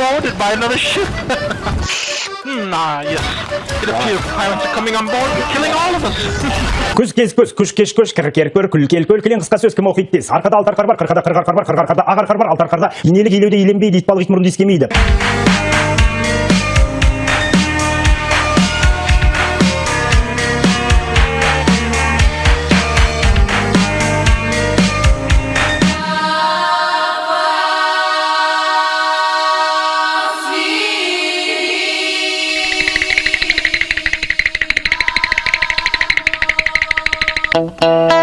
buy another ship. hmm, ah, yes. It appears pirates are coming on board and killing all of us. Кез көз, күш кеш көш, кір кер көр, күл кел көл, кілең қысқа сөз кім оқиды тез. Арқада алты арқар бар, қырқада бар, қырық арқарда ақ арқар бар, алты арқарда инелік итбалық Uh...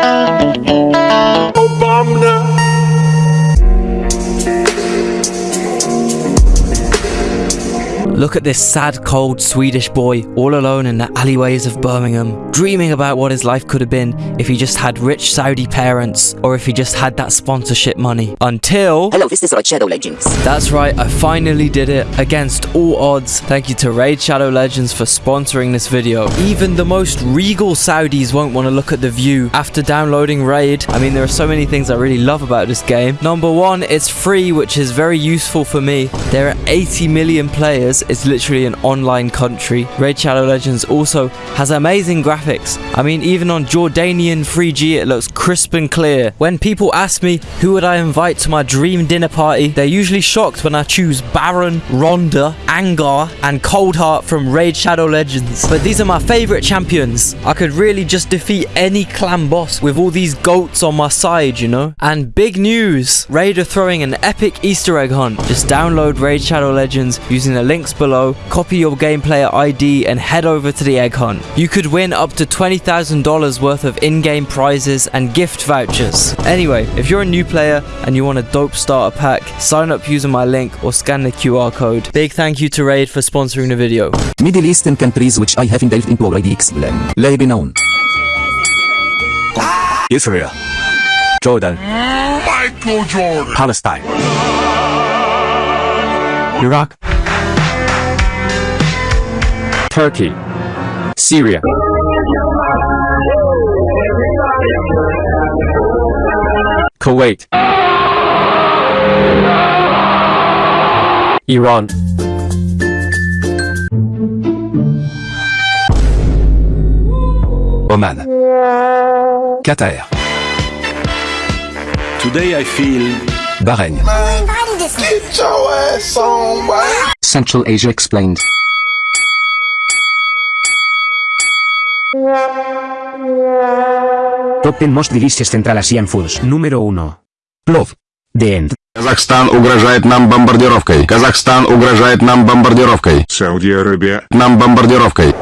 Look at this sad, cold Swedish boy all alone in the alleyways of Birmingham, dreaming about what his life could have been if he just had rich Saudi parents or if he just had that sponsorship money. Until. Hello, this is Raid Shadow Legends. That's right, I finally did it against all odds. Thank you to Raid Shadow Legends for sponsoring this video. Even the most regal Saudis won't want to look at the view after downloading Raid. I mean, there are so many things I really love about this game. Number one, it's free, which is very useful for me. There are 80 million players. It's literally an online country. Raid Shadow Legends also has amazing graphics. I mean, even on Jordanian 3G, it looks crisp and clear. When people ask me who would I invite to my dream dinner party, they're usually shocked when I choose Baron, Ronda, Angar, and Coldheart from Raid Shadow Legends. But these are my favorite champions. I could really just defeat any clan boss with all these goats on my side, you know? And big news! Raid are throwing an epic Easter egg hunt. Just download Raid Shadow Legends using the links below, copy your game player ID, and head over to the egg hunt. You could win up to $20,000 worth of in-game prizes and gift vouchers. Anyway, if you're a new player and you want a dope starter pack, sign up using my link or scan the QR code. Big thank you to Raid for sponsoring the video. Middle Eastern countries which I haven't delved into already explain. Lebanon. Israel, Jordan, Michael Jordan. Palestine, Iraq, Turkey, Syria, Kuwait, Iran, Oman, Qatar, Today I feel Bahrain, get your ass on. Central Asia explained. Top 10 Most Delicious Central Asian Foods. Número 1. Plov. The End. Казахстан угрожает нам бомбардировкой. Казахстан угрожает нам бомбардировкой. Saudi Arabia. Нам бомбардировкой.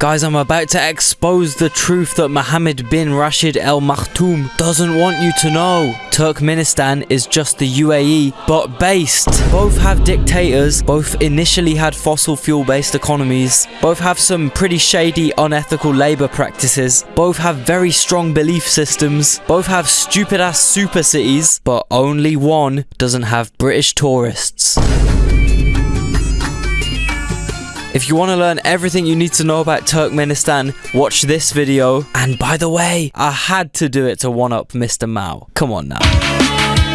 Guys, I'm about to expose the truth that Mohammed bin Rashid Al Maktoum doesn't want you to know. Turkmenistan is just the UAE, but based. Both have dictators, both initially had fossil fuel based economies, both have some pretty shady, unethical labour practices, both have very strong belief systems, both have stupid ass super cities, but only one doesn't have British tourists. If you want to learn everything you need to know about Turkmenistan, watch this video. And by the way, I had to do it to one up Mr. Mao. Come on now.